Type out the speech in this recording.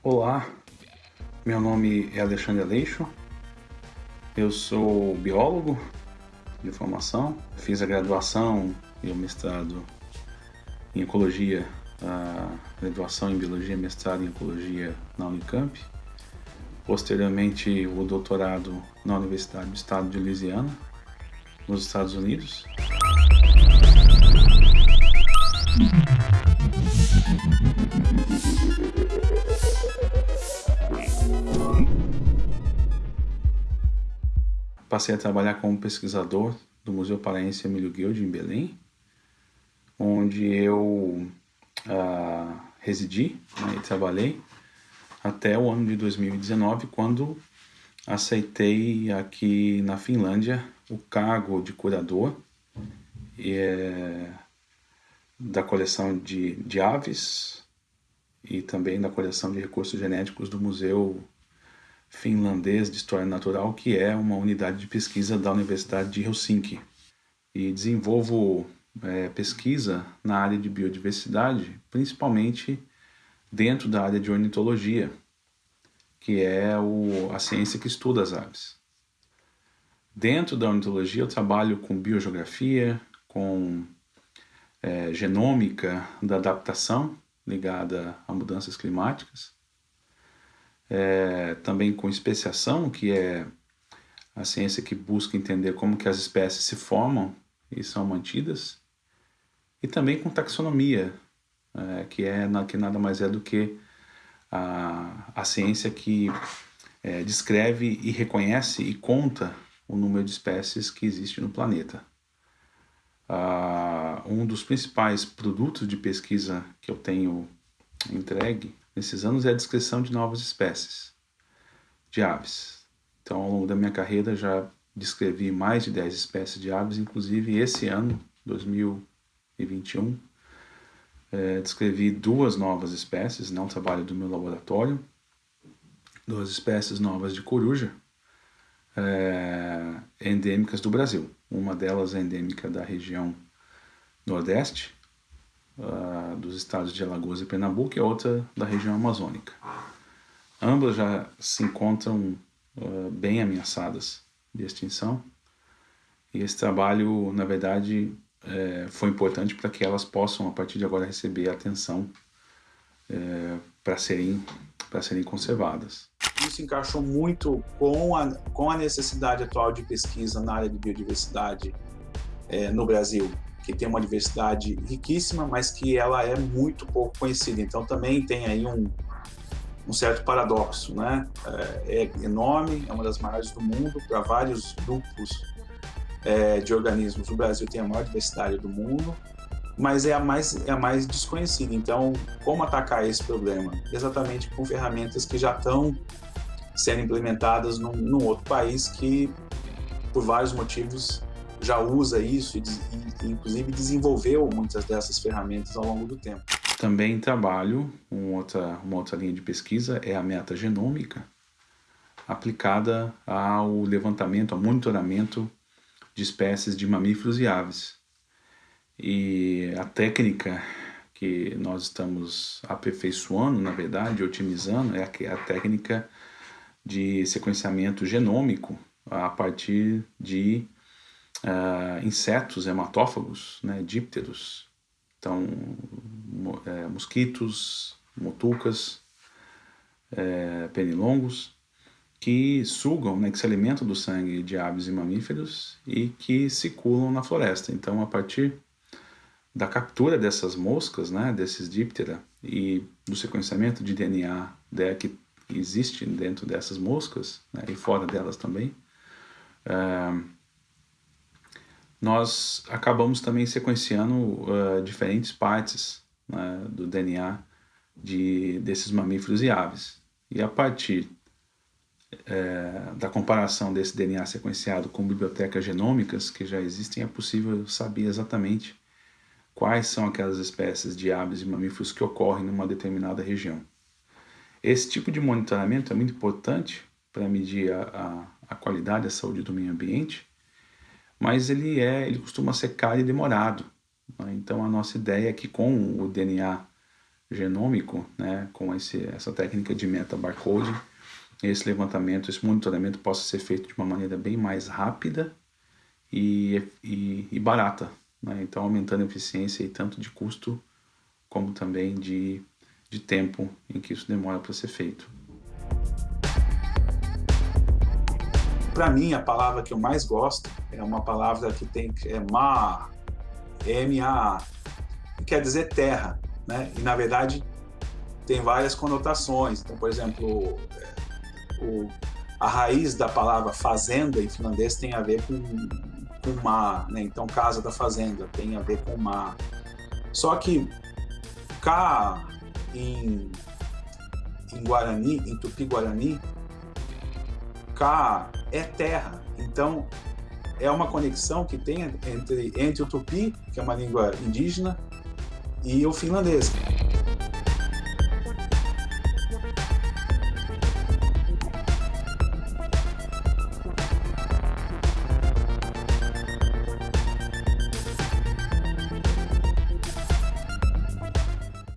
Olá, meu nome é Alexandre Aleixo, eu sou biólogo de formação, fiz a graduação e o mestrado em Ecologia, a graduação em Biologia mestrado em Ecologia na Unicamp, posteriormente o doutorado na Universidade do Estado de Louisiana, nos Estados Unidos. Passei a trabalhar como pesquisador do Museu Paraense Emílio Guild, em Belém, onde eu uh, residi né, e trabalhei até o ano de 2019, quando aceitei aqui na Finlândia o cargo de curador é, da coleção de, de aves e também da coleção de recursos genéticos do Museu Finlandês de História Natural, que é uma unidade de pesquisa da Universidade de Helsinki. E desenvolvo é, pesquisa na área de biodiversidade, principalmente dentro da área de ornitologia, que é o, a ciência que estuda as aves. Dentro da ornitologia eu trabalho com biogeografia, com é, genômica da adaptação ligada a mudanças climáticas, é, também com especiação, que é a ciência que busca entender como que as espécies se formam e são mantidas, e também com taxonomia, é, que, é, que nada mais é do que a, a ciência que é, descreve e reconhece e conta o número de espécies que existe no planeta. Um dos principais produtos de pesquisa que eu tenho entregue nesses anos é a descrição de novas espécies de aves. Então, ao longo da minha carreira, já descrevi mais de 10 espécies de aves, inclusive esse ano, 2021, é, descrevi duas novas espécies, não trabalho do meu laboratório, duas espécies novas de coruja, é, endêmicas do Brasil. Uma delas é endêmica da região nordeste, uh, dos estados de Alagoas e Pernambuco, e a outra da região amazônica. Ambas já se encontram uh, bem ameaçadas de extinção, e esse trabalho, na verdade, é, foi importante para que elas possam, a partir de agora, receber atenção é, para serem, serem conservadas. Isso encaixou muito com a, com a necessidade atual de pesquisa na área de biodiversidade é, no Brasil, que tem uma diversidade riquíssima, mas que ela é muito pouco conhecida. Então também tem aí um, um certo paradoxo, né? É, é enorme, é uma das maiores do mundo para vários grupos é, de organismos. O Brasil tem a maior diversidade do mundo, mas é a mais é a mais desconhecida. Então, como atacar esse problema? Exatamente com ferramentas que já estão sendo implementadas num, num outro país que, por vários motivos, já usa isso e, e, inclusive desenvolveu muitas dessas ferramentas ao longo do tempo. Também trabalho uma outra, uma outra linha de pesquisa é a metagenômica, aplicada ao levantamento, ao monitoramento de espécies de mamíferos e aves. E a técnica que nós estamos aperfeiçoando, na verdade, otimizando, é a, técnica de sequenciamento genômico a partir de uh, insetos hematófagos, né, dípteros, então é, mosquitos, motucas, é, pernilongos, que sugam, né, que se alimentam do sangue de aves e mamíferos e que circulam na floresta. Então, a partir da captura dessas moscas, né, desses díptera, e do sequenciamento de DNA né, que existe dentro dessas moscas, né, e fora delas também, uh, nós acabamos também sequenciando uh, diferentes partes né, do DNA de, desses mamíferos e aves. E a partir é, da comparação desse DNA sequenciado com bibliotecas genômicas que já existem, é possível saber exatamente quais são aquelas espécies de aves e mamíferos que ocorrem numa determinada região. Esse tipo de monitoramento é muito importante para medir a, a, a qualidade e a saúde do meio ambiente, mas ele, é, ele costuma ser caro e demorado. Né? Então a nossa ideia é que com o DNA genômico, né, com esse, essa técnica de meta-barcoding, esse levantamento, esse monitoramento possa ser feito de uma maneira bem mais rápida e, e, e barata. Né? Então, aumentando a eficiência e tanto de custo como também de, de tempo em que isso demora para ser feito. Para mim, a palavra que eu mais gosto é uma palavra que tem é ma, M-A, que quer dizer terra, né? E na verdade tem várias conotações. Então, por exemplo, é, o, a raiz da palavra fazenda em finlandês tem a ver com, com mar, né? Então, casa da fazenda tem a ver com mar. Só que cá em, em Guarani, em Tupi-Guarani, cá é terra. Então, é uma conexão que tem entre, entre o tupi, que é uma língua indígena, e o finlandês.